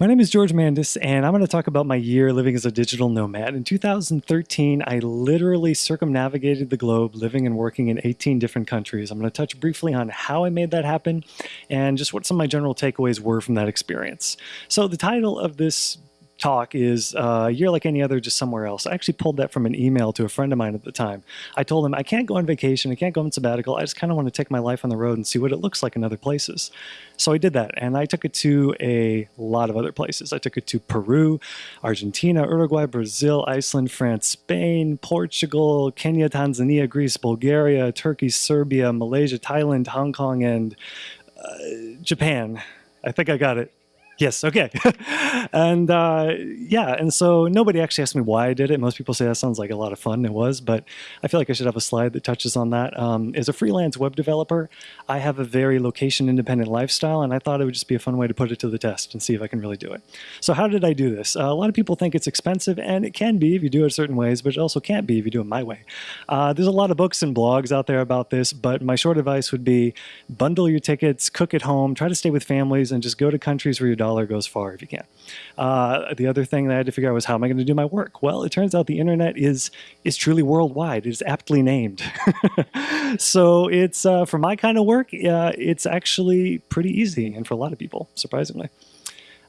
My name is George Mandis, and I'm going to talk about my year living as a digital nomad. In 2013, I literally circumnavigated the globe, living and working in 18 different countries. I'm going to touch briefly on how I made that happen and just what some of my general takeaways were from that experience. So, the title of this talk is uh, year like any other, just somewhere else. I actually pulled that from an email to a friend of mine at the time. I told him, I can't go on vacation, I can't go on sabbatical, I just kind of want to take my life on the road and see what it looks like in other places. So I did that, and I took it to a lot of other places. I took it to Peru, Argentina, Uruguay, Brazil, Iceland, France, Spain, Portugal, Kenya, Tanzania, Greece, Bulgaria, Turkey, Serbia, Malaysia, Thailand, Hong Kong, and uh, Japan. I think I got it. Yes, okay. and uh, yeah, and so nobody actually asked me why I did it. Most people say that sounds like a lot of fun. It was, but I feel like I should have a slide that touches on that. Um, as a freelance web developer, I have a very location independent lifestyle, and I thought it would just be a fun way to put it to the test and see if I can really do it. So, how did I do this? Uh, a lot of people think it's expensive, and it can be if you do it certain ways, but it also can't be if you do it my way. Uh, there's a lot of books and blogs out there about this, but my short advice would be bundle your tickets, cook at home, try to stay with families, and just go to countries where you're dollar goes far if you can. Uh, the other thing that I had to figure out was how am I going to do my work? Well, it turns out the internet is is truly worldwide. It is aptly named. so it's uh, for my kind of work, uh, it's actually pretty easy, and for a lot of people, surprisingly.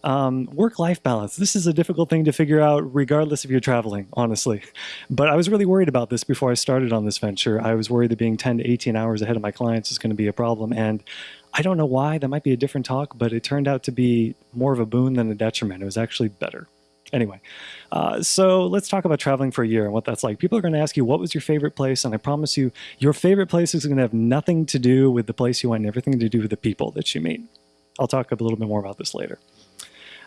Um, work-life balance. This is a difficult thing to figure out regardless if you're traveling, honestly. But I was really worried about this before I started on this venture. I was worried that being 10 to 18 hours ahead of my clients is going to be a problem. And I don't know why, that might be a different talk, but it turned out to be more of a boon than a detriment. It was actually better. Anyway, uh, so let's talk about traveling for a year and what that's like. People are going to ask you, what was your favorite place? And I promise you, your favorite place is going to have nothing to do with the place you went and everything to do with the people that you meet. I'll talk a little bit more about this later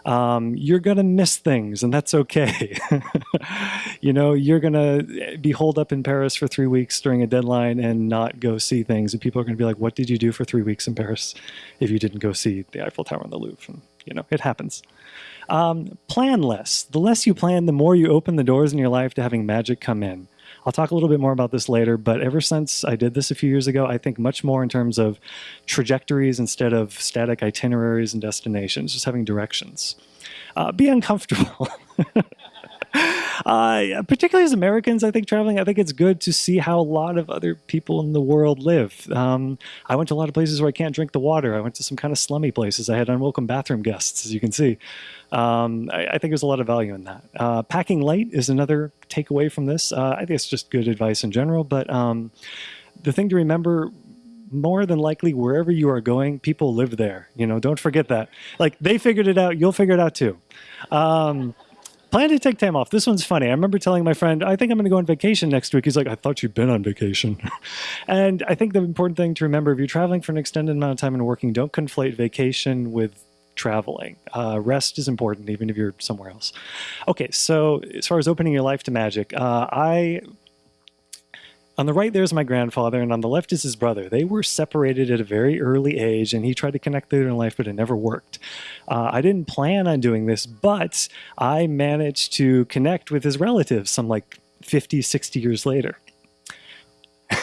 um, you're going to miss things, and that's okay. you know, you're going to be holed up in Paris for three weeks during a deadline and not go see things. And people are going to be like, What did you do for three weeks in Paris if you didn't go see the Eiffel Tower and the Louvre? And, you know, it happens. Um, plan less. The less you plan, the more you open the doors in your life to having magic come in. I'll talk a little bit more about this later, but ever since I did this a few years ago, I think much more in terms of trajectories instead of static itineraries and destinations, just having directions. Uh, be uncomfortable. Uh, particularly as Americans, I think traveling, I think it's good to see how a lot of other people in the world live. Um, I went to a lot of places where I can't drink the water. I went to some kind of slummy places. I had unwelcome bathroom guests, as you can see. Um, I, I, think there's a lot of value in that. Uh, packing light is another takeaway from this. Uh, I think it's just good advice in general, but um, the thing to remember more than likely wherever you are going people live there you know don't forget that like they figured it out you'll figure it out too um, plan to take time off. This one's funny. I remember telling my friend, I think I'm going to go on vacation next week. He's like, I thought you'd been on vacation. and I think the important thing to remember if you're traveling for an extended amount of time and working, don't conflate vacation with traveling. Uh, rest is important, even if you're somewhere else. Okay, so as far as opening your life to magic, uh, I on the right, there's my grandfather, and on the left is his brother. They were separated at a very early age, and he tried to connect later in life, but it never worked. Uh, I didn't plan on doing this, but I managed to connect with his relatives some like 50, 60 years later.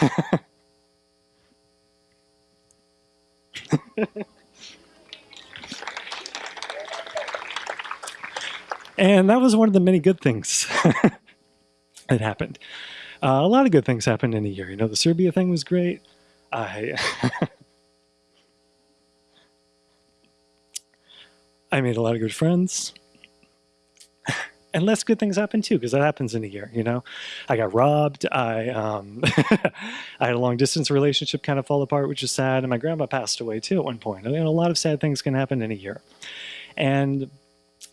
and that was one of the many good things that happened. Uh, a lot of good things happened in a year. You know, the Serbia thing was great. I I made a lot of good friends. And less good things happened too, because that happens in a year. You know, I got robbed. I um, I had a long distance relationship kind of fall apart, which is sad. And my grandma passed away too at one point. I mean, a lot of sad things can happen in a year, and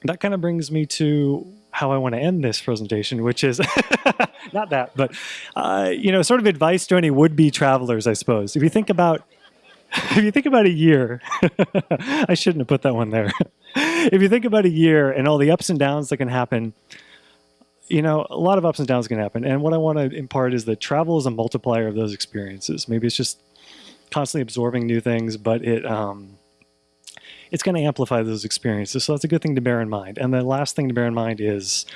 that kind of brings me to how I want to end this presentation, which is not that, but uh, you know, sort of advice to any would-be travelers, I suppose. If you think about if you think about a year, I shouldn't have put that one there. if you think about a year and all the ups and downs that can happen, you know, a lot of ups and downs can happen. And what I want to impart is that travel is a multiplier of those experiences. Maybe it's just constantly absorbing new things, but it um, it's going to amplify those experiences. So that's a good thing to bear in mind. And the last thing to bear in mind is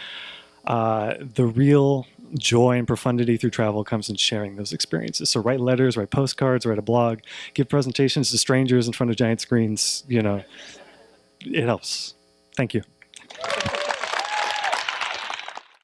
uh, the real joy and profundity through travel comes in sharing those experiences. So write letters, write postcards, write a blog, give presentations to strangers in front of giant screens. You know, it helps. Thank you.